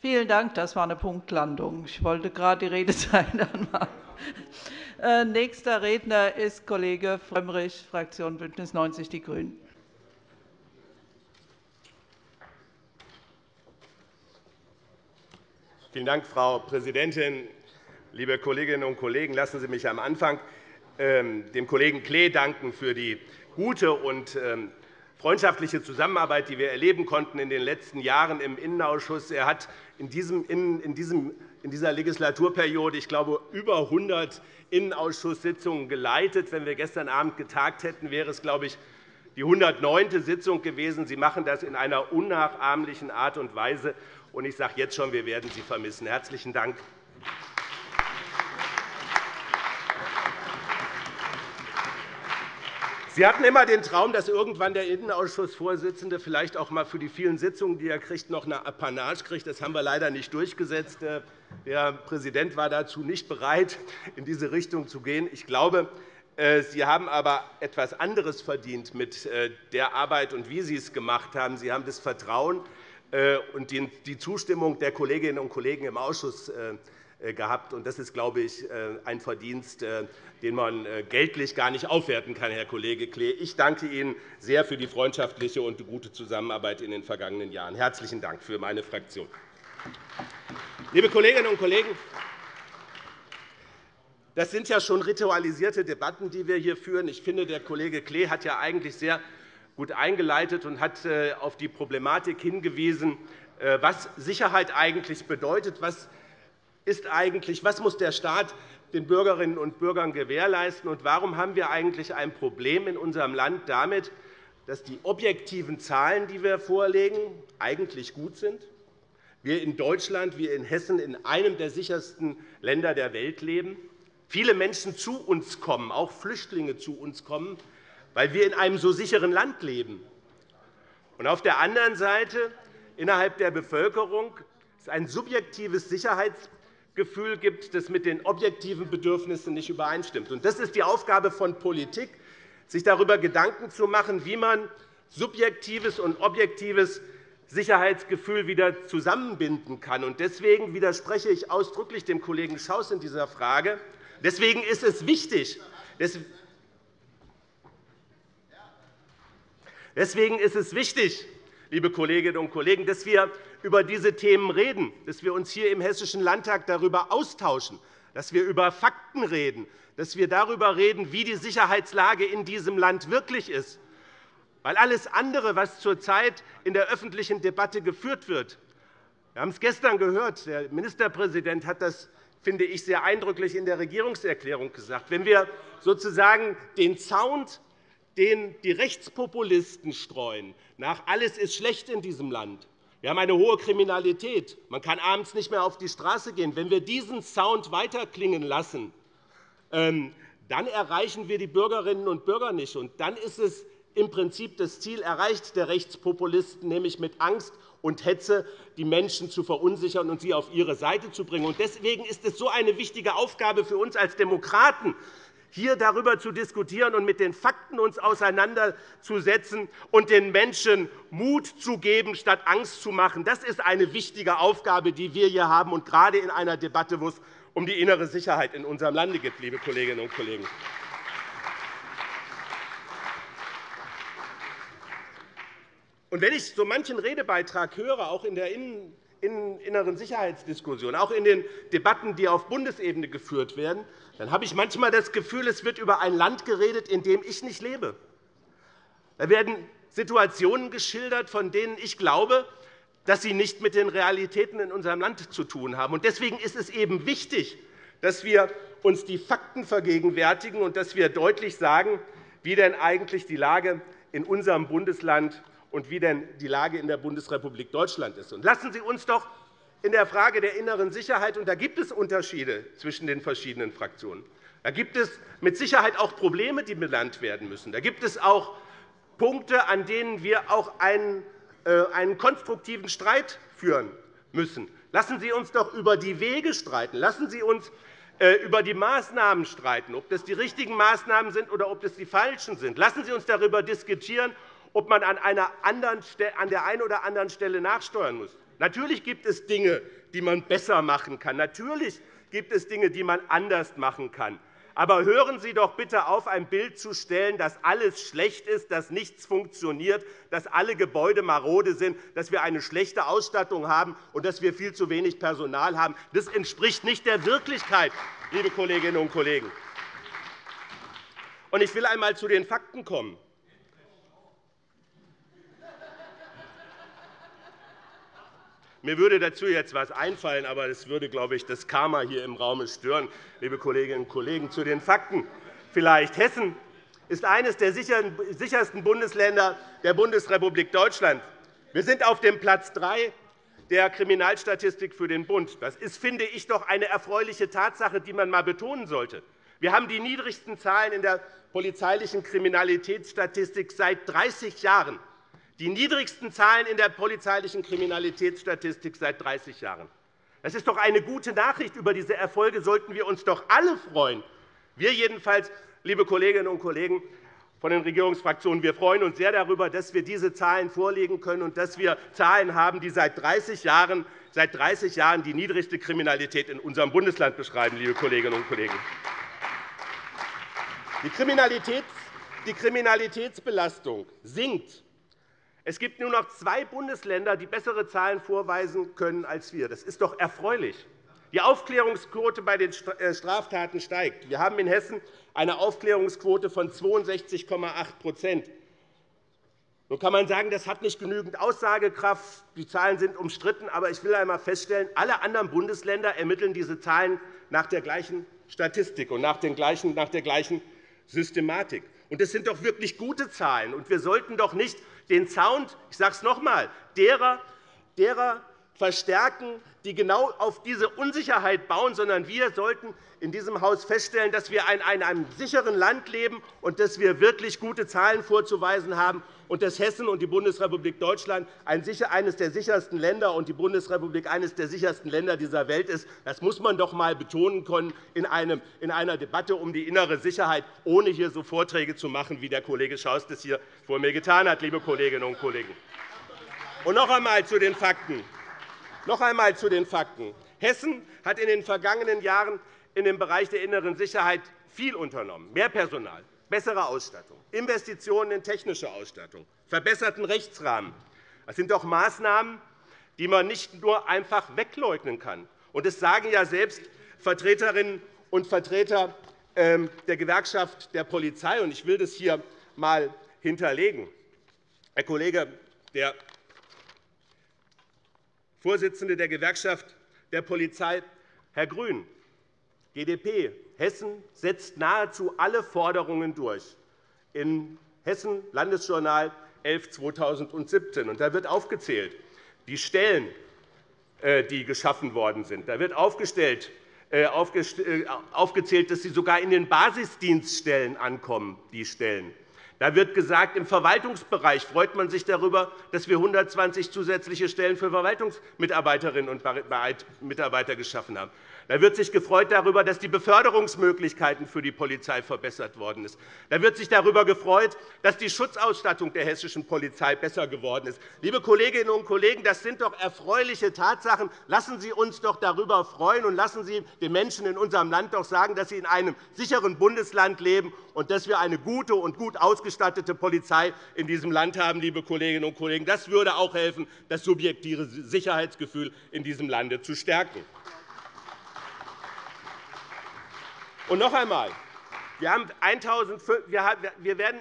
Vielen Dank. Das war eine Punktlandung. Ich wollte gerade die Redezeit anmachen. Äh, nächster Redner ist Kollege Frömmrich, Fraktion BÜNDNIS 90 die GRÜNEN. Vielen Dank, Frau Präsidentin. Liebe Kolleginnen und Kollegen, lassen Sie mich am Anfang ähm, dem Kollegen Klee danken für die gute und ähm, freundschaftliche Zusammenarbeit, die wir erleben konnten in den letzten Jahren im Innenausschuss. Er hat in, diesem, in, diesem, in dieser Legislaturperiode, ich glaube, über 100 Innenausschusssitzungen geleitet. Wenn wir gestern Abend getagt hätten, wäre es, glaube ich, die 109. Sitzung gewesen. Sie machen das in einer unnachahmlichen Art und Weise. Ich sage jetzt schon, wir werden Sie vermissen. Herzlichen Dank. Sie hatten immer den Traum, dass irgendwann der Innenausschussvorsitzende vielleicht auch einmal für die vielen Sitzungen, die er kriegt, noch eine Apanage kriegt. Das haben wir leider nicht durchgesetzt. Äh, der Präsident war dazu nicht bereit, in diese Richtung zu gehen. Ich glaube, äh, Sie haben aber etwas anderes verdient mit äh, der Arbeit und wie Sie es gemacht haben. Sie haben das Vertrauen und die Zustimmung der Kolleginnen und Kollegen im Ausschuss äh, gehabt. Das ist, glaube ich, äh, ein Verdienst, äh, den man geltlich gar nicht aufwerten kann, Herr Kollege Klee. Ich danke Ihnen sehr für die freundschaftliche und gute Zusammenarbeit in den vergangenen Jahren. Herzlichen Dank für meine Fraktion. Liebe Kolleginnen und Kollegen, das sind ja schon ritualisierte Debatten, die wir hier führen. Ich finde, der Kollege Klee hat ja eigentlich sehr gut eingeleitet und hat auf die Problematik hingewiesen, was Sicherheit eigentlich bedeutet, was ist eigentlich, was muss der Staat den Bürgerinnen und Bürgern gewährleisten, und warum haben wir eigentlich ein Problem in unserem Land damit, dass die objektiven Zahlen, die wir vorlegen, eigentlich gut sind? Wir in Deutschland, wir in Hessen in einem der sichersten Länder der Welt leben. Viele Menschen zu uns kommen, auch Flüchtlinge zu uns kommen, weil wir in einem so sicheren Land leben. Und auf der anderen Seite innerhalb der Bevölkerung ist ein subjektives Sicherheitsgefühl Gefühl gibt, das mit den objektiven Bedürfnissen nicht übereinstimmt. Das ist die Aufgabe von Politik, sich darüber Gedanken zu machen, wie man subjektives und objektives Sicherheitsgefühl wieder zusammenbinden kann. Deswegen widerspreche ich ausdrücklich dem Kollegen Schaus in dieser Frage. Deswegen ist es wichtig, Deswegen ist es wichtig, liebe Kolleginnen und Kollegen, dass wir über diese Themen reden, dass wir uns hier im Hessischen Landtag darüber austauschen, dass wir über Fakten reden, dass wir darüber reden, wie die Sicherheitslage in diesem Land wirklich ist. Weil alles andere, was zurzeit in der öffentlichen Debatte geführt wird, wir haben es gestern gehört, der Ministerpräsident hat das finde ich, sehr eindrücklich in der Regierungserklärung gesagt. Wenn wir sozusagen den Sound, den die Rechtspopulisten streuen, nach alles ist schlecht in diesem Land, wir haben eine hohe Kriminalität. Man kann abends nicht mehr auf die Straße gehen. Wenn wir diesen Sound weiterklingen lassen, ähm, dann erreichen wir die Bürgerinnen und Bürger nicht. Und dann ist es im Prinzip das Ziel erreicht der Rechtspopulisten, nämlich mit Angst und Hetze die Menschen zu verunsichern und sie auf ihre Seite zu bringen. Deswegen ist es so eine wichtige Aufgabe für uns als Demokraten, hier darüber zu diskutieren und mit den Fakten uns auseinanderzusetzen und den Menschen Mut zu geben, statt Angst zu machen. Das ist eine wichtige Aufgabe, die wir hier haben, und gerade in einer Debatte, wo es um die innere Sicherheit in unserem Lande geht, liebe Kolleginnen und Kollegen. Und wenn ich so manchen Redebeitrag höre, auch in der inneren Sicherheitsdiskussion, auch in den Debatten, die auf Bundesebene geführt werden, dann habe ich manchmal das Gefühl, es wird über ein Land geredet, in dem ich nicht lebe. Da werden Situationen geschildert, von denen ich glaube, dass sie nicht mit den Realitäten in unserem Land zu tun haben. Deswegen ist es eben wichtig, dass wir uns die Fakten vergegenwärtigen und dass wir deutlich sagen, wie denn eigentlich die Lage in unserem Bundesland und wie denn die Lage in der Bundesrepublik Deutschland ist. Lassen Sie uns doch in der Frage der inneren Sicherheit. Und da gibt es Unterschiede zwischen den verschiedenen Fraktionen. Da gibt es mit Sicherheit auch Probleme, die benannt werden müssen. Da gibt es auch Punkte, an denen wir auch einen, äh, einen konstruktiven Streit führen müssen. Lassen Sie uns doch über die Wege streiten. Lassen Sie uns äh, über die Maßnahmen streiten, ob das die richtigen Maßnahmen sind oder ob das die falschen sind. Lassen Sie uns darüber diskutieren, ob man an, einer anderen, an der einen oder anderen Stelle nachsteuern muss. Natürlich gibt es Dinge, die man besser machen kann. Natürlich gibt es Dinge, die man anders machen kann. Aber hören Sie doch bitte auf, ein Bild zu stellen, dass alles schlecht ist, dass nichts funktioniert, dass alle Gebäude marode sind, dass wir eine schlechte Ausstattung haben und dass wir viel zu wenig Personal haben. Das entspricht nicht der Wirklichkeit, liebe Kolleginnen und Kollegen. Ich will einmal zu den Fakten kommen. Mir würde dazu jetzt etwas einfallen, aber das würde, glaube ich, das Karma hier im Raum stören. Liebe Kolleginnen und Kollegen, zu den Fakten vielleicht. Hessen ist eines der sichersten Bundesländer der Bundesrepublik Deutschland. Wir sind auf dem Platz 3 der Kriminalstatistik für den Bund. Das ist, finde ich, doch eine erfreuliche Tatsache, die man einmal betonen sollte. Wir haben die niedrigsten Zahlen in der polizeilichen Kriminalitätsstatistik seit 30 Jahren die niedrigsten Zahlen in der polizeilichen Kriminalitätsstatistik seit 30 Jahren. Das ist doch eine gute Nachricht. Über diese Erfolge sollten wir uns doch alle freuen. Wir jedenfalls, liebe Kolleginnen und Kollegen von den Regierungsfraktionen, wir freuen uns sehr darüber, dass wir diese Zahlen vorlegen können und dass wir Zahlen haben, die seit 30 Jahren, seit 30 Jahren die niedrigste Kriminalität in unserem Bundesland beschreiben. Liebe Kolleginnen und Kollegen. Die Kriminalitätsbelastung sinkt es gibt nur noch zwei Bundesländer, die bessere Zahlen vorweisen können als wir. Das ist doch erfreulich. Die Aufklärungsquote bei den äh, Straftaten steigt. Wir haben in Hessen eine Aufklärungsquote von 62,8% Nun kann man sagen, das hat nicht genügend Aussagekraft. Die Zahlen sind umstritten. Aber ich will einmal feststellen, alle anderen Bundesländer ermitteln diese Zahlen nach der gleichen Statistik und nach der gleichen Systematik. Das sind doch wirklich gute Zahlen. wir sollten doch nicht den Sound, ich sage es noch einmal, derer, derer verstärken, die genau auf diese Unsicherheit bauen, sondern wir sollten in diesem Haus feststellen, dass wir in einem sicheren Land leben und dass wir wirklich gute Zahlen vorzuweisen haben und dass Hessen und die Bundesrepublik Deutschland eines der sichersten Länder und die Bundesrepublik eines der sichersten Länder dieser Welt ist. Das muss man doch einmal betonen können in einer Debatte um die innere Sicherheit, ohne hier so Vorträge zu machen, wie der Kollege Schaus das hier vor mir getan hat, liebe Kolleginnen und Kollegen. Und noch einmal zu den Fakten. Noch einmal zu den Fakten. Hessen hat in den vergangenen Jahren in dem Bereich der inneren Sicherheit viel unternommen. Mehr Personal, bessere Ausstattung, Investitionen in technische Ausstattung, verbesserten Rechtsrahmen. Das sind doch Maßnahmen, die man nicht nur einfach wegleugnen kann. Und das sagen ja selbst Vertreterinnen und Vertreter ähm, der Gewerkschaft der Polizei. Ich will das hier einmal hinterlegen. Herr Kollege, der Vorsitzende der Gewerkschaft der Polizei, Herr Grün, GdP, Hessen setzt nahezu alle Forderungen durch. In Hessen Landesjournal 11/2017. Da wird aufgezählt, die Stellen, äh, die geschaffen worden sind. Da wird aufgestellt, äh, äh, aufgezählt, dass sie sogar in den Basisdienststellen ankommen, die Stellen. Da wird gesagt, im Verwaltungsbereich freut man sich darüber, dass wir 120 zusätzliche Stellen für Verwaltungsmitarbeiterinnen und Mitarbeiter geschaffen haben. Da wird sich gefreut darüber, dass die Beförderungsmöglichkeiten für die Polizei verbessert worden sind. Da wird sich darüber gefreut, dass die Schutzausstattung der hessischen Polizei besser geworden ist. Liebe Kolleginnen und Kollegen, das sind doch erfreuliche Tatsachen. Lassen Sie uns doch darüber freuen, und lassen Sie den Menschen in unserem Land doch sagen, dass sie in einem sicheren Bundesland leben und dass wir eine gute und gut ausgestattete Polizei in diesem Land haben. Liebe Kolleginnen und Kollegen. Das würde auch helfen, das subjektive Sicherheitsgefühl in diesem Lande zu stärken. Und noch einmal. Wir, werden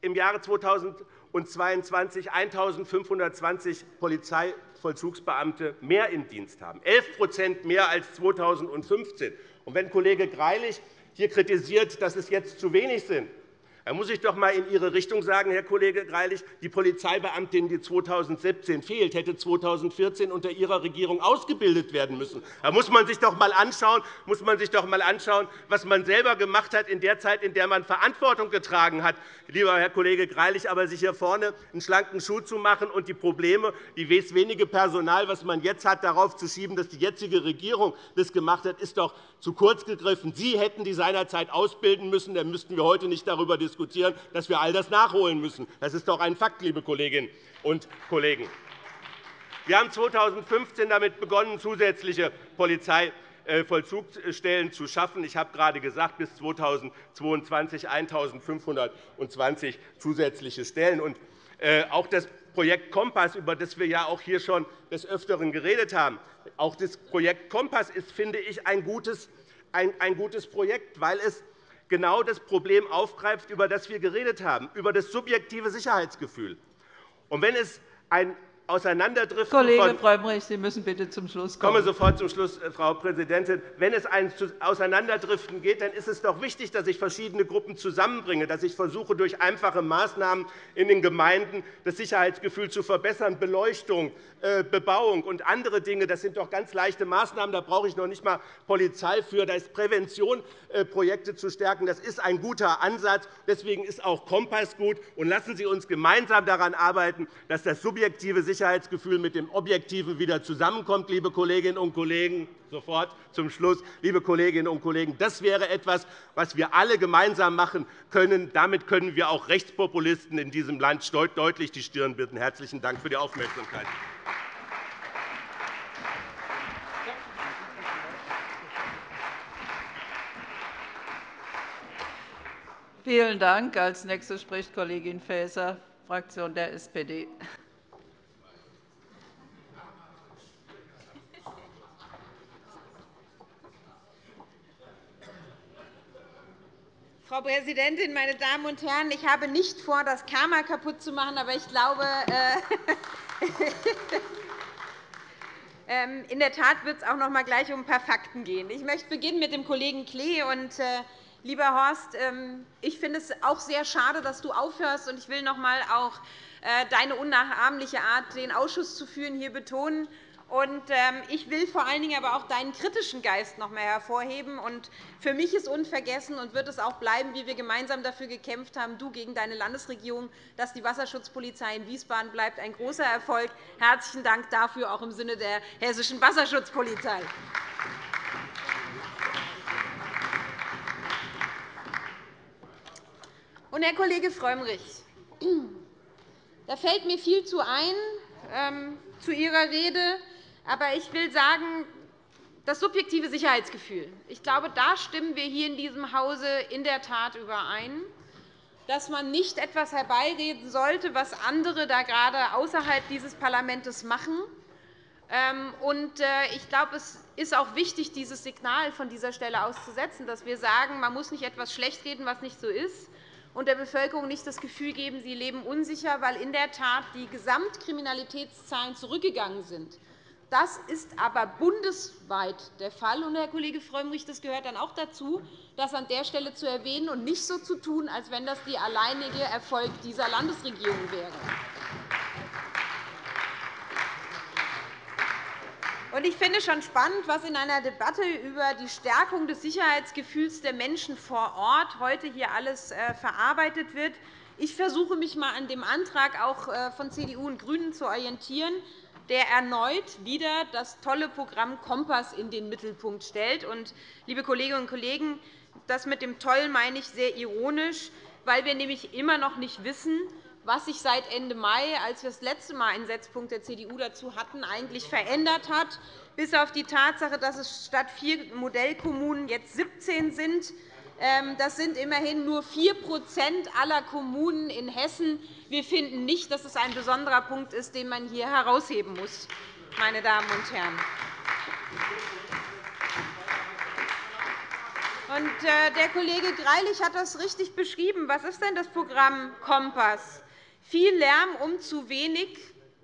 im Jahre 2022 1.520 Polizeivollzugsbeamte mehr im Dienst haben, 11% mehr als 2015. Und wenn Kollege Greilich hier kritisiert, dass es jetzt zu wenig sind, da muss ich doch einmal in Ihre Richtung sagen, Herr Kollege Greilich, die Polizeibeamtin, die 2017 fehlt, hätte 2014 unter Ihrer Regierung ausgebildet werden müssen. Da muss man sich doch einmal anschauen, was man selber gemacht hat in der Zeit, in der man Verantwortung getragen hat, lieber Herr Kollege Greilich. Aber sich hier vorne einen schlanken Schuh zu machen und die Probleme, die wenige Personal, das man jetzt hat, darauf zu schieben, dass die jetzige Regierung das gemacht hat, ist doch zu kurz gegriffen. Sie hätten die seinerzeit ausbilden müssen. Dann müssten wir heute nicht darüber diskutieren diskutieren, dass wir all das nachholen müssen. Das ist doch ein Fakt, liebe Kolleginnen und Kollegen. Wir haben 2015 damit begonnen, zusätzliche Polizeivollzugsstellen zu schaffen. Ich habe gerade gesagt, bis 2022 1.520 zusätzliche Stellen. Äh, auch das Projekt Kompass, über das wir ja auch hier schon des Öfteren geredet haben, auch das Projekt Kompass ist, finde ich, ein gutes, ein gutes Projekt, weil es genau das Problem aufgreift, über das wir geredet haben, über das subjektive Sicherheitsgefühl. Und wenn es ein Auseinanderdriften Kollege Frömmrich, Sie müssen bitte zum Schluss kommen. Ich komme sofort zum Schluss, äh, Frau Präsidentin. Wenn es ein Auseinanderdriften geht, dann ist es doch wichtig, dass ich verschiedene Gruppen zusammenbringe, dass ich versuche, durch einfache Maßnahmen in den Gemeinden das Sicherheitsgefühl zu verbessern, Beleuchtung, äh, Bebauung und andere Dinge. Das sind doch ganz leichte Maßnahmen. Da brauche ich noch nicht einmal Polizei für. Da ist Prävention, äh, Projekte zu stärken. Das ist ein guter Ansatz. Deswegen ist auch Kompass gut. Und lassen Sie uns gemeinsam daran arbeiten, dass das subjektive Sicherheitsgefühl mit dem Objektiven wieder zusammenkommt, liebe Kolleginnen und Kollegen. Sofort zum Schluss, liebe Kolleginnen und Kollegen. Das wäre etwas, was wir alle gemeinsam machen können. Damit können wir auch Rechtspopulisten in diesem Land deutlich die Stirn bieten. Herzlichen Dank für die Aufmerksamkeit. Vielen Dank. Als nächste spricht Kollegin Faeser, Fraktion der SPD. Frau Präsidentin, meine Damen und Herren! Ich habe nicht vor, das Karma kaputt zu machen, aber ich glaube, äh, ähm, in der Tat wird es auch noch einmal gleich um ein paar Fakten gehen. Ich möchte beginnen mit dem Kollegen Klee. Und, äh, lieber Horst, ähm, ich finde es auch sehr schade, dass du aufhörst. Und ich will noch einmal auch äh, deine unnachahmliche Art, den Ausschuss zu führen, hier betonen. Ähm, ich will vor allen Dingen aber auch deinen kritischen Geist noch einmal hervorheben. Für mich ist unvergessen und wird es auch bleiben, wie wir gemeinsam dafür gekämpft haben, du gegen deine Landesregierung, dass die Wasserschutzpolizei in Wiesbaden bleibt. Ein großer Erfolg. Herzlichen Dank dafür, auch im Sinne der hessischen Wasserschutzpolizei. Und, Herr Kollege Frömmrich, da fällt mir viel zu ein ähm, zu Ihrer Rede. Aber ich will sagen, das subjektive Sicherheitsgefühl. Ich glaube, da stimmen wir hier in diesem Hause in der Tat überein, dass man nicht etwas herbeireden sollte, was andere da gerade außerhalb dieses Parlaments machen. Ähm, äh, ich glaube, es ist auch wichtig, dieses Signal von dieser Stelle auszusetzen, dass wir sagen, man muss nicht etwas schlechtreden, was nicht so ist, und der Bevölkerung nicht das Gefühl geben, sie leben unsicher, weil in der Tat die Gesamtkriminalitätszahlen zurückgegangen sind. Das ist aber bundesweit der Fall. Und, Herr Kollege Frömmrich, das gehört dann auch dazu, das an der Stelle zu erwähnen und nicht so zu tun, als wenn das der alleinige Erfolg dieser Landesregierung wäre. Ich finde schon spannend, was in einer Debatte über die Stärkung des Sicherheitsgefühls der Menschen vor Ort heute hier alles äh, verarbeitet wird. Ich versuche mich einmal an dem Antrag auch äh, von CDU und GRÜNEN zu orientieren der erneut wieder das tolle Programm Kompass in den Mittelpunkt stellt. Und, liebe Kolleginnen und Kollegen, das mit dem Toll meine ich sehr ironisch, weil wir nämlich immer noch nicht wissen, was sich seit Ende Mai, als wir das letzte Mal einen Setzpunkt der CDU dazu hatten, eigentlich verändert hat, bis auf die Tatsache, dass es statt vier Modellkommunen jetzt 17 sind. Ähm, das sind immerhin nur 4% aller Kommunen in Hessen. Wir finden nicht, dass es ein besonderer Punkt ist, den man hier herausheben muss. Meine Damen und Herren. Äh, der Kollege Greilich hat das richtig beschrieben. Was ist denn das Programm Kompass? Viel Lärm um zu wenig.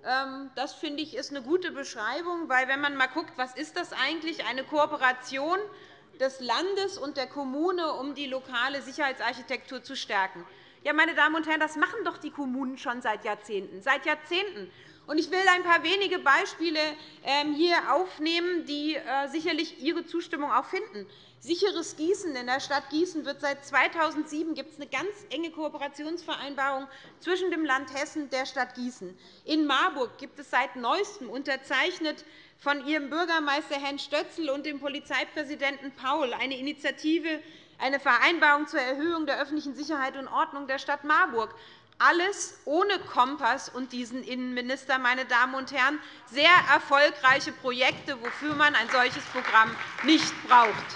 Ähm, das finde ich ist eine gute Beschreibung, weil wenn man mal guckt, was ist das eigentlich, eine Kooperation des Landes und der Kommune, um die lokale Sicherheitsarchitektur zu stärken. Ja, meine Damen und Herren, das machen doch die Kommunen schon seit Jahrzehnten. Seit Jahrzehnten. Ich will ein paar wenige Beispiele ähm, hier aufnehmen, die äh, sicherlich Ihre Zustimmung auch finden. Sicheres Gießen in der Stadt Gießen wird seit 2007 gibt es eine ganz enge Kooperationsvereinbarung zwischen dem Land Hessen und der Stadt Gießen. In Marburg gibt es seit Neuestem unterzeichnet von Ihrem Bürgermeister Herrn Stötzl und dem Polizeipräsidenten Paul eine Initiative, eine Vereinbarung zur Erhöhung der öffentlichen Sicherheit und Ordnung der Stadt Marburg. alles ohne Kompass und diesen Innenminister, meine Damen und Herren, sehr erfolgreiche Projekte, wofür man ein solches Programm nicht braucht.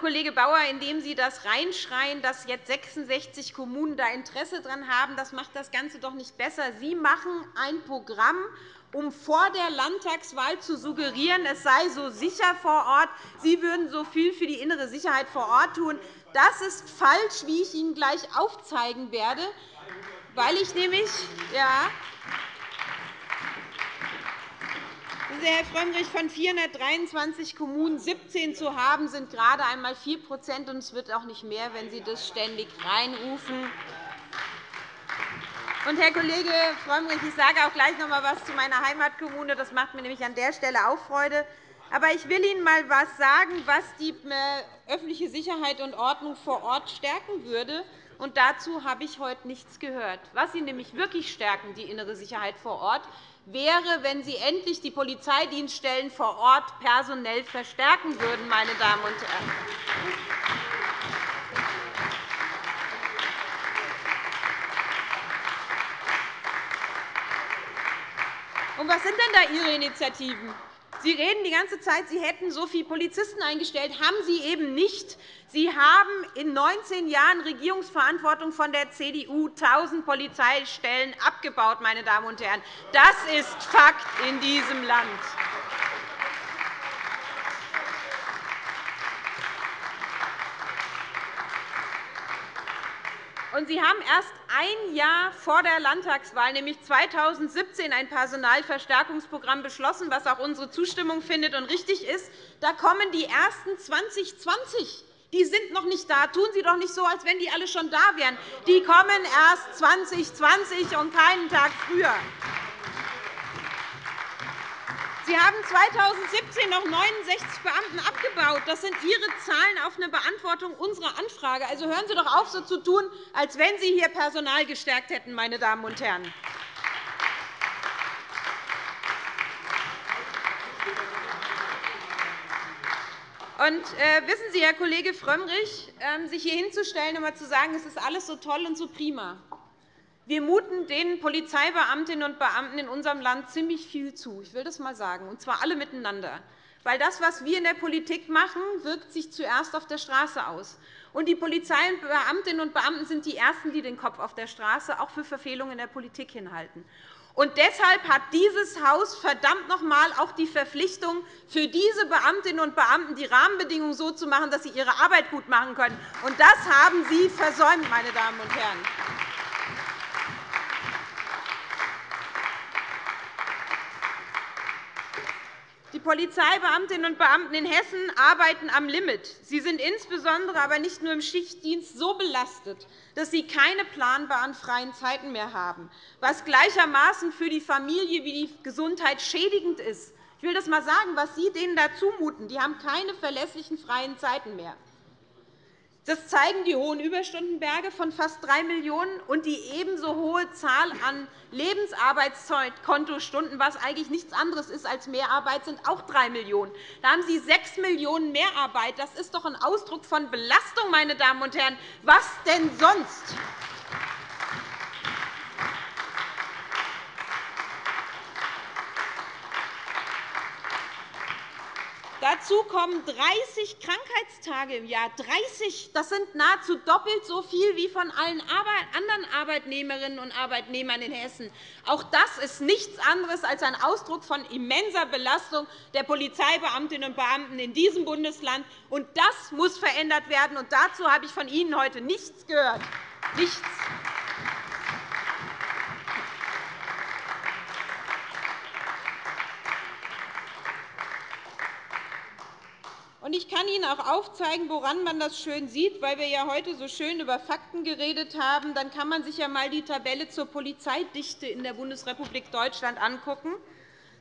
Kollege Bauer, indem Sie das reinschreien, dass jetzt 66 Kommunen da Interesse daran haben, das macht das Ganze doch nicht besser. Sie machen ein Programm, um vor der Landtagswahl zu suggerieren, es sei so sicher vor Ort, Sie würden so viel für die innere Sicherheit vor Ort tun. Das ist falsch, wie ich Ihnen gleich aufzeigen werde, weil ich nämlich ja, Herr Frömmrich, von 423 Kommunen 17 zu haben, sind gerade einmal 4 und es wird auch nicht mehr, wenn Sie das ständig reinrufen. Und, Herr Kollege Frömmrich, ich sage auch gleich noch einmal etwas zu meiner Heimatkommune. Das macht mir nämlich an der Stelle auch Freude. Aber ich will Ihnen einmal etwas sagen, was die äh, öffentliche Sicherheit und Ordnung vor Ort stärken würde. Und dazu habe ich heute nichts gehört. Was Sie nämlich wirklich stärken, die innere Sicherheit vor Ort, wäre, wenn Sie endlich die Polizeidienststellen vor Ort personell verstärken würden, meine Damen und Herren. Und was sind denn da Ihre Initiativen? Sie reden die ganze Zeit, Sie hätten so viele Polizisten eingestellt. Haben Sie eben nicht. Sie haben in 19 Jahren Regierungsverantwortung von der CDU 1.000 Polizeistellen abgebaut. Meine Damen und Herren. Das ist Fakt in diesem Land. Und Sie haben erst ein Jahr vor der Landtagswahl, nämlich 2017, ein Personalverstärkungsprogramm beschlossen, was auch unsere Zustimmung findet und richtig ist. Da kommen die ersten 2020. Die sind noch nicht da. Tun Sie doch nicht so, als wenn die alle schon da wären. Die kommen erst 2020 und keinen Tag früher. Sie haben 2017 noch 69 Beamten abgebaut. Das sind Ihre Zahlen auf eine Beantwortung unserer Anfrage. Also hören Sie doch auf, so zu tun, als wenn Sie hier Personal gestärkt hätten, meine Damen und Herren. Und, äh, wissen Sie, Herr Kollege Frömmrich, äh, sich hier hinzustellen und mal zu sagen, es ist alles so toll und so prima, wir muten den Polizeibeamtinnen und Beamten in unserem Land ziemlich viel zu. Ich will das einmal sagen, und zwar alle miteinander. Weil das, was wir in der Politik machen, wirkt sich zuerst auf der Straße aus. Und die Polizeibeamtinnen und Beamten sind die Ersten, die den Kopf auf der Straße auch für Verfehlungen in der Politik hinhalten. Und deshalb hat dieses Haus verdammt noch einmal auch die Verpflichtung, für diese Beamtinnen und Beamten die Rahmenbedingungen so zu machen, dass sie ihre Arbeit gut machen können. Und das haben Sie versäumt, meine Damen und Herren. Polizeibeamtinnen und Beamten in Hessen arbeiten am Limit. Sie sind insbesondere aber nicht nur im Schichtdienst so belastet, dass sie keine planbaren freien Zeiten mehr haben, was gleichermaßen für die Familie wie die Gesundheit schädigend ist. Ich will das einmal sagen, was Sie denen da zumuten. Die haben keine verlässlichen freien Zeiten mehr. Das zeigen die hohen Überstundenberge von fast 3 Millionen € und die ebenso hohe Zahl an Lebensarbeitskontostunden, was eigentlich nichts anderes ist als Mehrarbeit, sind auch 3 Millionen €. Da haben Sie 6 Millionen € Mehrarbeit. Das ist doch ein Ausdruck von Belastung, meine Damen und Herren. Was denn sonst? Dazu kommen 30 Krankheitstage im Jahr. 30, das sind nahezu doppelt so viel wie von allen anderen Arbeitnehmerinnen und Arbeitnehmern in Hessen. Auch das ist nichts anderes als ein Ausdruck von immenser Belastung der Polizeibeamtinnen und Beamten in diesem Bundesland. Und das muss verändert werden. Und dazu habe ich von Ihnen heute nichts gehört. Nichts. Ich kann Ihnen auch aufzeigen, woran man das schön sieht, weil wir ja heute so schön über Fakten geredet haben. Dann kann man sich ja einmal die Tabelle zur Polizeidichte in der Bundesrepublik Deutschland anschauen.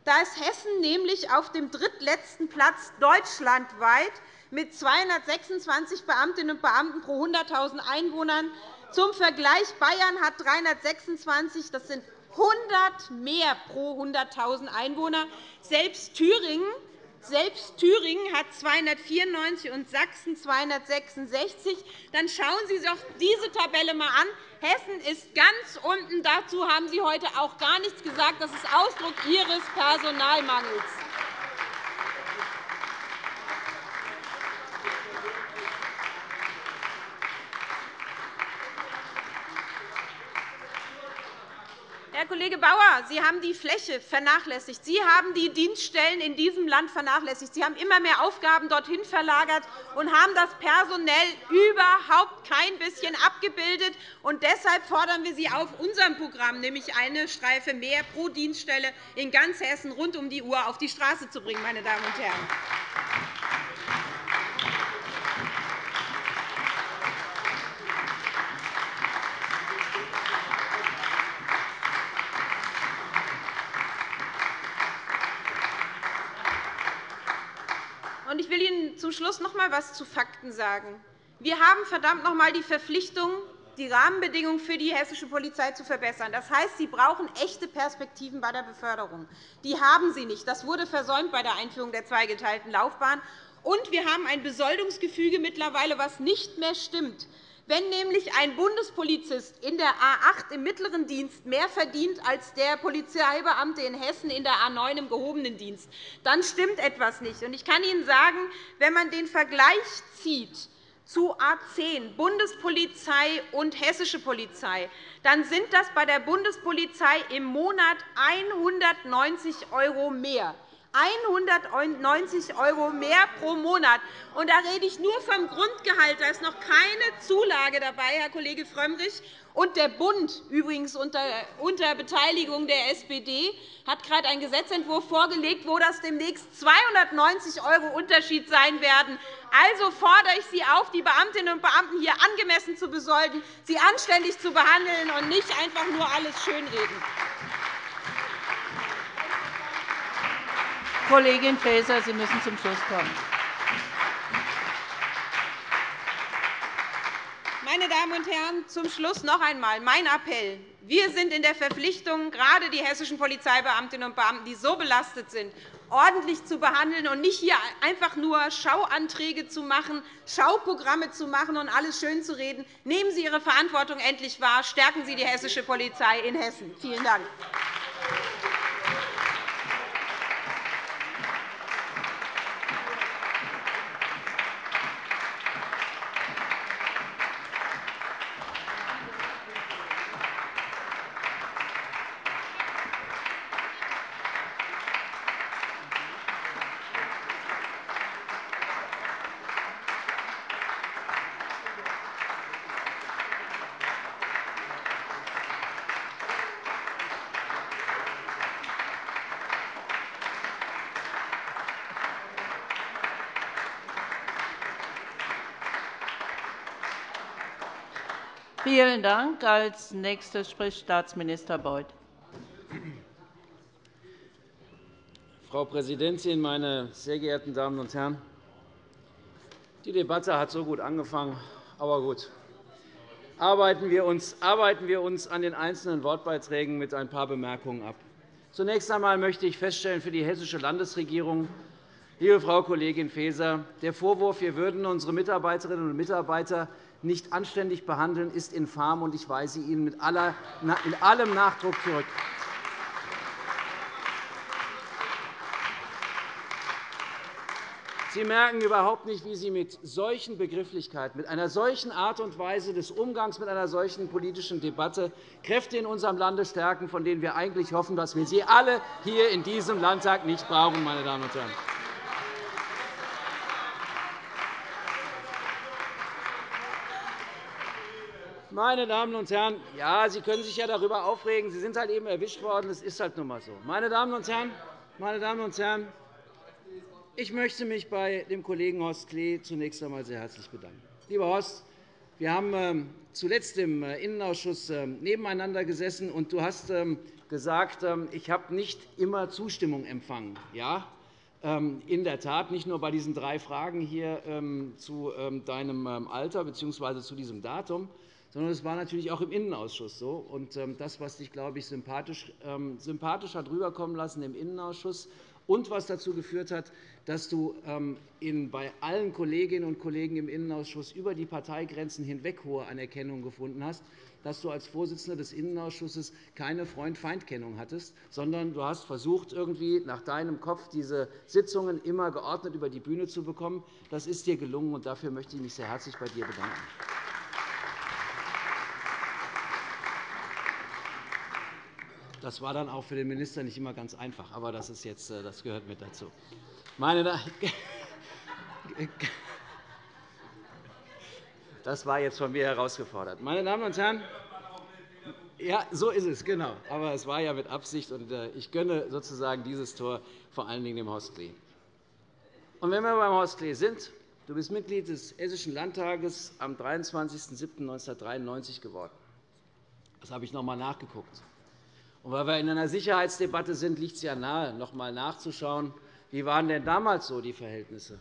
Da ist Hessen nämlich auf dem drittletzten Platz deutschlandweit mit 226 Beamtinnen und Beamten pro 100.000 Einwohnern. Zum Vergleich Bayern hat 326, das sind 100 mehr pro 100.000 Einwohner. Selbst Thüringen Selbst Thüringen hat 294 und Sachsen 266. Dann schauen Sie sich doch diese Tabelle einmal an. Hessen ist ganz unten. Dazu haben Sie heute auch gar nichts gesagt. Das ist Ausdruck Ihres Personalmangels. Herr Kollege Bauer, Sie haben die Fläche vernachlässigt. Sie haben die Dienststellen in diesem Land vernachlässigt. Sie haben immer mehr Aufgaben dorthin verlagert und haben das personell überhaupt kein bisschen abgebildet. Und deshalb fordern wir Sie auf unserem Programm, nämlich eine Streife mehr pro Dienststelle in ganz Hessen rund um die Uhr auf die Straße zu bringen. Meine Damen und Herren. Schluss noch einmal etwas zu Fakten sagen. Wir haben verdammt noch einmal die Verpflichtung, die Rahmenbedingungen für die hessische Polizei zu verbessern. Das heißt, Sie brauchen echte Perspektiven bei der Beförderung. Die haben Sie nicht. Das wurde versäumt bei der Einführung der zweigeteilten Laufbahn. Und wir haben ein Besoldungsgefüge mittlerweile, das nicht mehr stimmt. Wenn nämlich ein Bundespolizist in der A 8 im mittleren Dienst mehr verdient als der Polizeibeamte in Hessen in der A 9 im gehobenen Dienst, dann stimmt etwas nicht. Ich kann Ihnen sagen, wenn man den Vergleich zieht zu A 10, Bundespolizei und hessische Polizei, dann sind das bei der Bundespolizei im Monat 190 € mehr. 190 € mehr pro Monat. Und da rede ich nur vom Grundgehalt. Da ist noch keine Zulage dabei, Herr Kollege Frömmrich. Und der Bund, übrigens unter, Beteiligung der SPD, hat gerade einen Gesetzentwurf vorgelegt, wo das demnächst 290 € Unterschied sein werden. Also fordere ich Sie auf, die Beamtinnen und Beamten hier angemessen zu besolden, sie anständig zu behandeln und nicht einfach nur alles schönreden. Kollegin Faeser, Sie müssen zum Schluss kommen. Meine Damen und Herren, zum Schluss noch einmal mein Appell. Wir sind in der Verpflichtung, gerade die hessischen Polizeibeamtinnen und Beamten, die so belastet sind, ordentlich zu behandeln und nicht hier einfach nur Schauanträge zu machen, Schauprogramme zu machen und alles schön zu reden. Nehmen Sie Ihre Verantwortung endlich wahr. Stärken Sie die hessische Polizei in Hessen. Vielen Dank. Vielen Dank. Als Nächster spricht Staatsminister Beuth. Frau Präsidentin, meine sehr geehrten Damen und Herren! Die Debatte hat so gut angefangen, aber gut. Arbeiten wir uns, arbeiten wir uns an den einzelnen Wortbeiträgen mit ein paar Bemerkungen ab. Zunächst einmal möchte ich feststellen für die hessische Landesregierung, liebe Frau Kollegin Faeser, der Vorwurf, wir würden unsere Mitarbeiterinnen und Mitarbeiter nicht anständig behandeln, ist infam, und ich weise ihn mit allem Nachdruck zurück. Sie merken überhaupt nicht, wie Sie mit solchen Begrifflichkeiten, mit einer solchen Art und Weise des Umgangs mit einer solchen politischen Debatte Kräfte in unserem Lande stärken, von denen wir eigentlich hoffen, dass wir sie alle hier in diesem Landtag nicht brauchen. Meine Damen und Herren. Meine Damen und Herren, ja, Sie können sich ja darüber aufregen. Sie sind halt eben erwischt worden. Das ist halt nun einmal so. Meine Damen und Herren, meine Damen und Herren, ich möchte mich bei dem Kollegen Horst Klee zunächst einmal sehr herzlich bedanken. Lieber Horst, wir haben ähm, zuletzt im äh, Innenausschuss ähm, nebeneinander gesessen, und du hast ähm, gesagt, ich habe nicht immer Zustimmung empfangen. Ja, in der Tat, nicht nur bei diesen drei Fragen hier zu deinem Alter bzw. zu diesem Datum, sondern es war natürlich auch im Innenausschuss so. Und ähm, das, was dich, glaube ich, sympathisch, ähm, sympathisch hat rüberkommen lassen im Innenausschuss und was dazu geführt hat, dass du ähm, bei allen Kolleginnen und Kollegen im Innenausschuss über die Parteigrenzen hinweg hohe Anerkennung gefunden hast, dass du als Vorsitzender des Innenausschusses keine Freund-Feind-Kennung hattest, sondern du hast versucht, irgendwie nach deinem Kopf diese Sitzungen immer geordnet über die Bühne zu bekommen. Das ist dir gelungen, und dafür möchte ich mich sehr herzlich bei dir bedanken. Das war dann auch für den Minister nicht immer ganz einfach, aber das, ist jetzt, äh, das gehört mit dazu. Meine das war jetzt von mir herausgefordert. Meine Damen und Herren, ja, so ist es, genau. Aber es war ja mit Absicht, und äh, ich gönne sozusagen dieses Tor vor allen Dingen dem Horst Klee. Und wenn wir beim Horst Klee sind, du bist Mitglied des Hessischen Landtages am 23.07.1993 geworden. Das habe ich noch einmal nachgeguckt. Und weil wir in einer Sicherheitsdebatte sind, liegt es ja nahe, noch einmal nachzuschauen, wie waren denn damals so die Verhältnisse?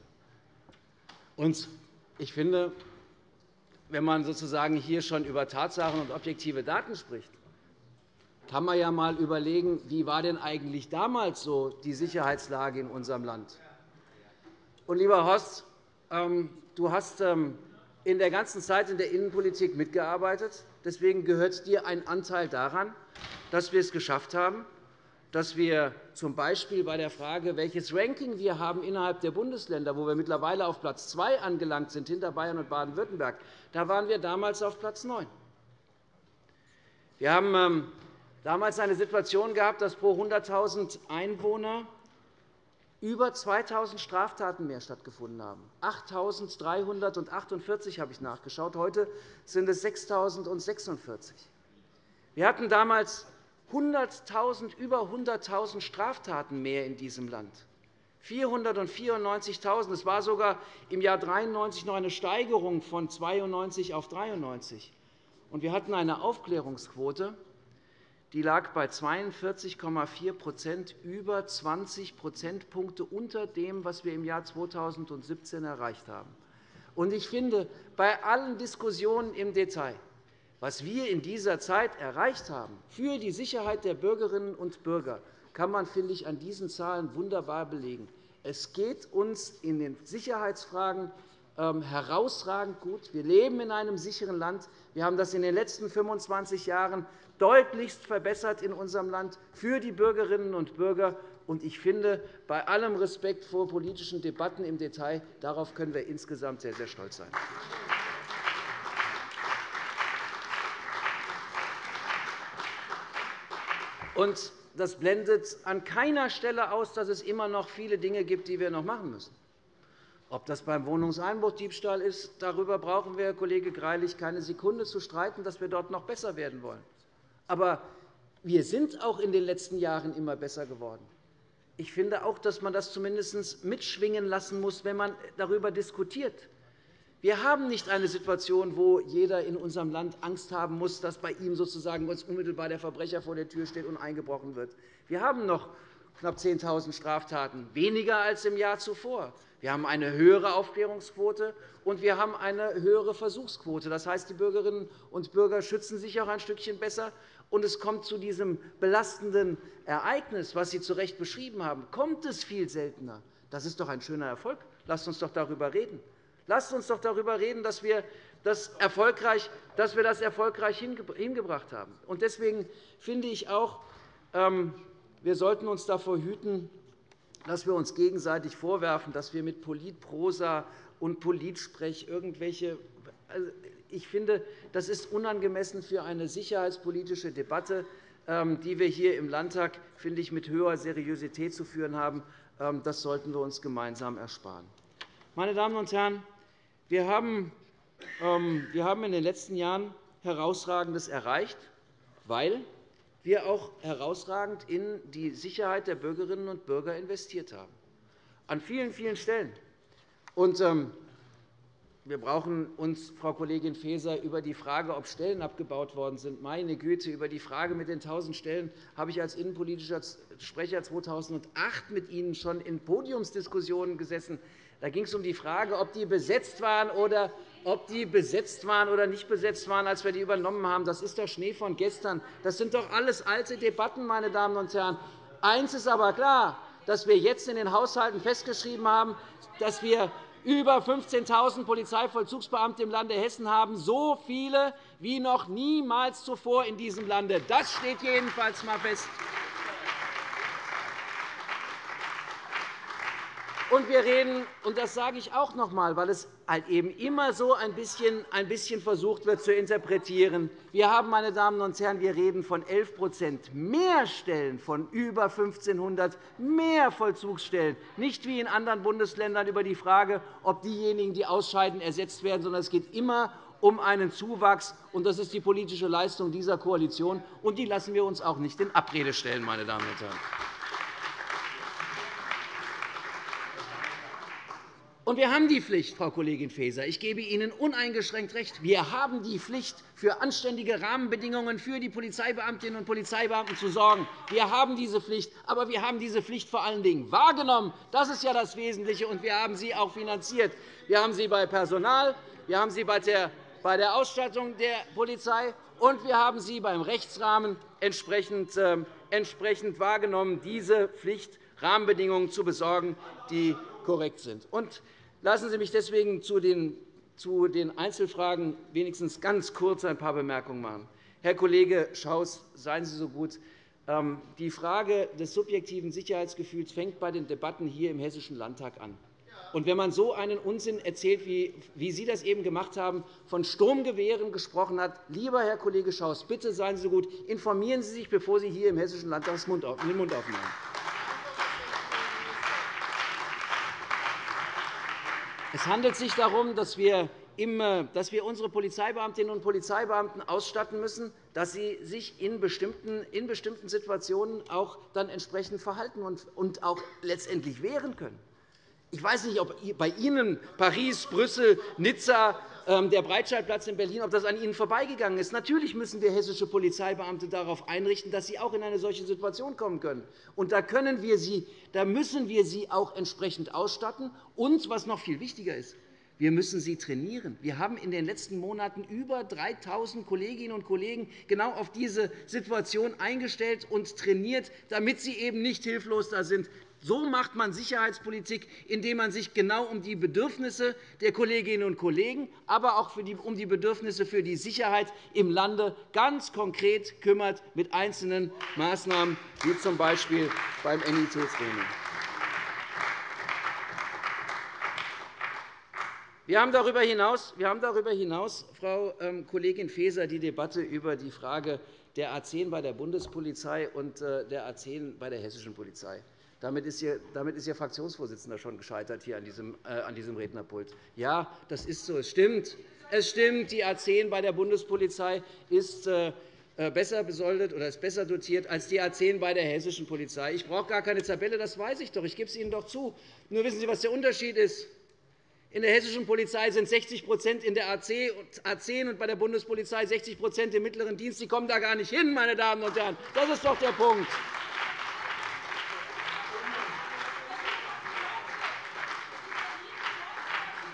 Und ich finde, wenn man sozusagen hier schon über Tatsachen und objektive Daten spricht, kann man ja einmal überlegen, wie war denn eigentlich damals so die Sicherheitslage in unserem Land? Und, lieber Horst, ähm, du hast ähm, in der ganzen Zeit in der Innenpolitik mitgearbeitet. Deswegen gehört dir ein Anteil daran, dass wir es geschafft haben, dass wir z. B. bei der Frage, welches Ranking wir haben innerhalb der Bundesländer, wo wir mittlerweile auf Platz 2 angelangt sind, hinter Bayern und Baden-Württemberg, da waren wir damals auf Platz 9. Wir haben ähm, damals eine Situation gehabt, dass pro 100.000 Einwohner über 2.000 Straftaten mehr stattgefunden haben. 8.348 habe ich nachgeschaut. Heute sind es 6.046. Wir hatten damals 100.000, über 100.000 Straftaten mehr in diesem Land. 494.000. Es war sogar im Jahr 1993 noch eine Steigerung von 92 auf 93. Und wir hatten eine Aufklärungsquote, die lag bei 42,4% über 20 Prozentpunkte unter dem, was wir im Jahr 2017 erreicht haben. Und ich finde, bei allen Diskussionen im Detail was wir in dieser Zeit erreicht haben für die Sicherheit der Bürgerinnen und Bürger, kann man, finde ich, an diesen Zahlen wunderbar belegen. Es geht uns in den Sicherheitsfragen herausragend gut. Wir leben in einem sicheren Land. Wir haben das in den letzten 25 Jahren deutlichst verbessert in unserem Land für die Bürgerinnen und Bürger. Und ich finde, bei allem Respekt vor politischen Debatten im Detail, darauf können wir insgesamt sehr, sehr stolz sein. Und das blendet an keiner Stelle aus, dass es immer noch viele Dinge gibt, die wir noch machen müssen. Ob das beim Wohnungseinbruchdiebstahl ist, darüber brauchen wir, Herr Kollege Greilich, keine Sekunde zu streiten, dass wir dort noch besser werden wollen. Aber wir sind auch in den letzten Jahren immer besser geworden. Ich finde auch, dass man das zumindest mitschwingen lassen muss, wenn man darüber diskutiert. Wir haben nicht eine Situation, wo jeder in unserem Land Angst haben muss, dass bei ihm sozusagen unmittelbar der Verbrecher vor der Tür steht und eingebrochen wird. Wir haben noch knapp 10.000 Straftaten, weniger als im Jahr zuvor. Wir haben eine höhere Aufklärungsquote, und wir haben eine höhere Versuchsquote. Das heißt, die Bürgerinnen und Bürger schützen sich auch ein Stückchen besser. Und es kommt zu diesem belastenden Ereignis, was Sie zu Recht beschrieben haben, kommt es viel seltener. Das ist doch ein schöner Erfolg. Lasst uns doch darüber reden. Lasst uns doch darüber reden, dass wir das erfolgreich, dass wir das erfolgreich hingebracht haben. Deswegen finde ich auch, ähm, wir sollten uns davor hüten, dass wir uns gegenseitig vorwerfen, dass wir mit Politprosa und Politsprech irgendwelche also ich finde, das ist unangemessen für eine sicherheitspolitische Debatte, ähm, die wir hier im Landtag finde ich, mit höherer Seriosität zu führen haben. Ähm, das sollten wir uns gemeinsam ersparen. Meine Damen und Herren, wir haben ähm, in den letzten Jahren Herausragendes erreicht, weil wir auch herausragend in die Sicherheit der Bürgerinnen und Bürger investiert haben. An vielen, vielen Stellen. Und, ähm, wir brauchen uns, Frau Kollegin Faeser, über die Frage, ob Stellen abgebaut worden sind, meine Güte, über die Frage mit den 1.000 Stellen habe ich als innenpolitischer Sprecher 2008 mit Ihnen schon in Podiumsdiskussionen gesessen. Da ging es um die Frage, ob die besetzt waren oder ob die besetzt waren oder nicht besetzt waren, als wir die übernommen haben. Das ist der Schnee von gestern. Das sind doch alles alte Debatten, meine Damen und Herren. Eins ist aber klar. dass wir jetzt in den Haushalten festgeschrieben haben, dass wir über 15.000 Polizeivollzugsbeamte im Lande Hessen haben, so viele wie noch niemals zuvor in diesem Lande. Das steht jedenfalls einmal fest. Und wir reden, und das sage ich auch noch einmal, weil es halt eben immer so ein bisschen, ein bisschen versucht wird zu interpretieren. Wir haben, meine Damen und Herren, wir reden von 11% mehr Stellen, von über 1.500 mehr Vollzugsstellen, nicht wie in anderen Bundesländern über die Frage, ob diejenigen, die ausscheiden, ersetzt werden, sondern es geht immer um einen Zuwachs. Und das ist die politische Leistung dieser Koalition. Und die lassen wir uns auch nicht in Abrede stellen, meine Damen und Herren. Und wir haben die Pflicht, Frau Kollegin Faeser. Ich gebe Ihnen uneingeschränkt recht. Wir haben die Pflicht, für anständige Rahmenbedingungen für die Polizeibeamtinnen und Polizeibeamten zu sorgen. Wir haben diese Pflicht, aber wir haben diese Pflicht vor allen Dingen wahrgenommen. Das ist ja das Wesentliche, und wir haben sie auch finanziert. Wir haben sie bei Personal, wir haben sie bei der Ausstattung der Polizei, und wir haben sie beim Rechtsrahmen entsprechend ähm, wahrgenommen, diese Pflicht Rahmenbedingungen zu besorgen, die korrekt sind. Und lassen Sie mich deswegen zu den, zu den Einzelfragen wenigstens ganz kurz ein paar Bemerkungen machen. Herr Kollege Schaus, seien Sie so gut. Ähm, die Frage des subjektiven Sicherheitsgefühls fängt bei den Debatten hier im Hessischen Landtag an. Und wenn man so einen Unsinn erzählt, wie, wie Sie das eben gemacht haben, von Sturmgewehren gesprochen hat, lieber Herr Kollege Schaus, bitte seien Sie so gut, informieren Sie sich, bevor Sie hier im Hessischen Landtag den Mund aufmachen. Es handelt sich darum, dass wir unsere Polizeibeamtinnen und Polizeibeamten ausstatten müssen, dass sie sich in bestimmten, in bestimmten Situationen auch dann entsprechend verhalten und auch letztendlich wehren können. Ich weiß nicht, ob bei Ihnen Paris, Brüssel, Nizza, ähm, der Breitscheidplatz in Berlin, ob das an Ihnen vorbeigegangen ist. Natürlich müssen wir hessische Polizeibeamte darauf einrichten, dass sie auch in eine solche Situation kommen können. Und da, können wir sie, da müssen wir sie auch entsprechend ausstatten. Und, was noch viel wichtiger ist, wir müssen sie trainieren. Wir haben in den letzten Monaten über 3.000 Kolleginnen und Kollegen genau auf diese Situation eingestellt und trainiert, damit sie eben nicht hilflos da sind, so macht man Sicherheitspolitik, indem man sich genau um die Bedürfnisse der Kolleginnen und Kollegen, aber auch um die Bedürfnisse für die Sicherheit im Lande ganz konkret kümmert mit einzelnen Maßnahmen, wie z. B. beim NIT-Training. Wir haben darüber hinaus, wir haben darüber hinaus Frau ähm, Kollegin Faeser, die Debatte über die Frage der A 10 bei der Bundespolizei und äh, der A 10 bei der hessischen Polizei. Damit ist, Ihr, Fraktionsvorsitzender schon gescheitert hier an diesem, äh, an diesem Rednerpult. Ja, das ist so. Es stimmt. Es stimmt, die A 10 bei der Bundespolizei ist äh, besser besoldet oder ist besser dotiert als die A 10 bei der hessischen Polizei. Ich brauche gar keine Tabelle, das weiß ich doch. Ich gebe es Ihnen doch zu. Nur wissen Sie, was der Unterschied ist? In der hessischen Polizei sind 60% in der A 10 und bei der Bundespolizei 60% im mittleren Dienst. Sie kommen da gar nicht hin, meine Damen und Herren. Das ist doch der Punkt.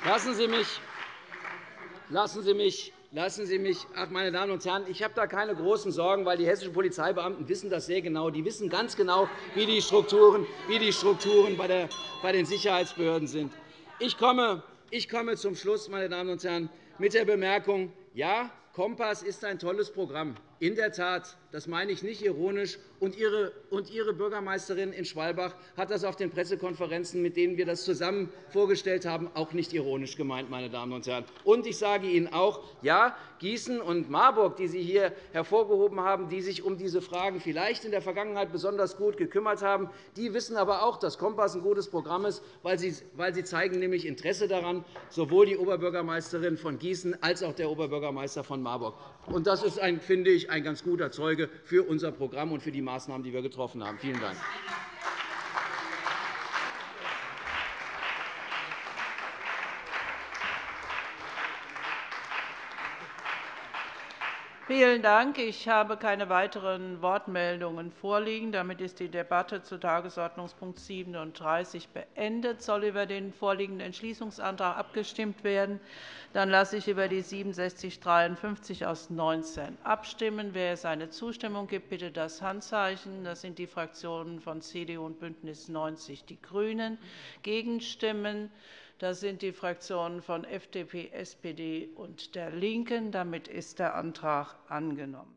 Lassen Sie mich, lassen Sie mich Lassen Sie mich, ach, meine Damen und Herren, ich habe da keine großen Sorgen, weil die hessischen Polizeibeamten wissen das sehr genau. Die wissen ganz genau, wie die Strukturen, wie die Strukturen bei den Sicherheitsbehörden sind. Ich komme, ich komme zum Schluss, meine Damen und Herren, mit der Bemerkung, ja, Kompass ist ein tolles Programm. In der Tat, das meine ich nicht ironisch. Und Ihre, Bürgermeisterin in Schwalbach hat das auf den Pressekonferenzen, mit denen wir das zusammen vorgestellt haben, auch nicht ironisch gemeint. Meine Damen und Herren. Und ich sage Ihnen auch, ja, Gießen und Marburg, die Sie hier hervorgehoben haben, die sich um diese Fragen vielleicht in der Vergangenheit besonders gut gekümmert haben, die wissen aber auch, dass Kompass ein gutes Programm ist, weil sie, zeigen nämlich Interesse daran, sowohl die Oberbürgermeisterin von Gießen als auch der Oberbürgermeister von Marburg. Das ist, finde ich, ein ganz guter Zeuge für unser Programm und für die Maßnahmen, die wir getroffen haben. Vielen Dank. Vielen Dank. Ich habe keine weiteren Wortmeldungen vorliegen. Damit ist die Debatte zu Tagesordnungspunkt 37 beendet. Es soll über den vorliegenden Entschließungsantrag abgestimmt werden. Dann lasse ich über die 6753 aus 19 abstimmen. Wer seine Zustimmung gibt, bitte das Handzeichen. Das sind die Fraktionen von CDU und BÜNDNIS 90 die GRÜNEN. Gegenstimmen das sind die Fraktionen von FDP, SPD und der LINKEN. Damit ist der Antrag angenommen.